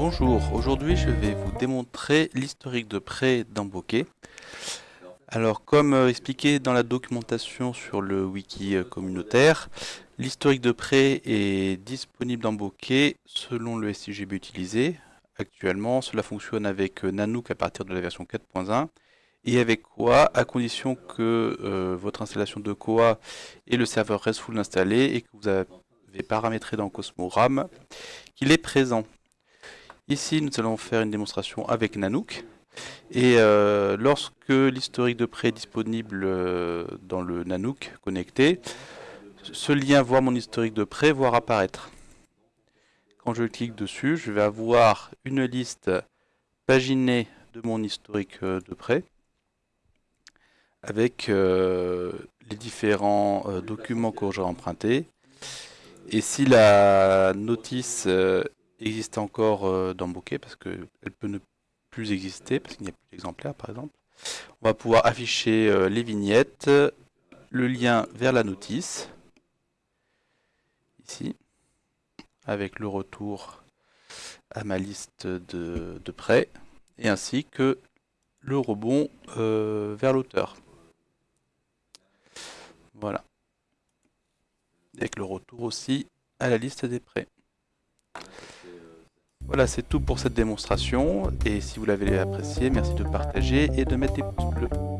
Bonjour, aujourd'hui je vais vous démontrer l'historique de prêt d'Amboquet. Alors comme euh, expliqué dans la documentation sur le wiki euh, communautaire, l'historique de prêt est disponible dans Bokeh selon le SIGB utilisé. Actuellement, cela fonctionne avec euh, Nanook à partir de la version 4.1 et avec Koa à condition que votre installation de Koa et le serveur RESTful installé et que vous avez paramétré dans Cosmo RAM qu'il est présent. Ici, nous allons faire une démonstration avec Nanook. Et euh, lorsque l'historique de prêt est disponible euh, dans le Nanook connecté, ce lien voir mon historique de prêt voir apparaître. Quand je clique dessus, je vais avoir une liste paginée de mon historique euh, de prêt avec les différents documents que j'ai empruntés. Et si la notice existe encore dans Bokeh, parce qu'elle peut ne plus exister, parce qu'il n'y a plus d'exemplaires par exemple. On va pouvoir afficher euh, les vignettes, le lien vers la notice, ici, avec le retour à ma liste de, prêts, et ainsi que le rebond euh, vers l'auteur. Voilà. Avec le retour aussi à la liste des prêts. Voilà, c'est tout pour cette démonstration. Et si vous l'avez apprécié, merci de partager et de mettre des pouces bleus.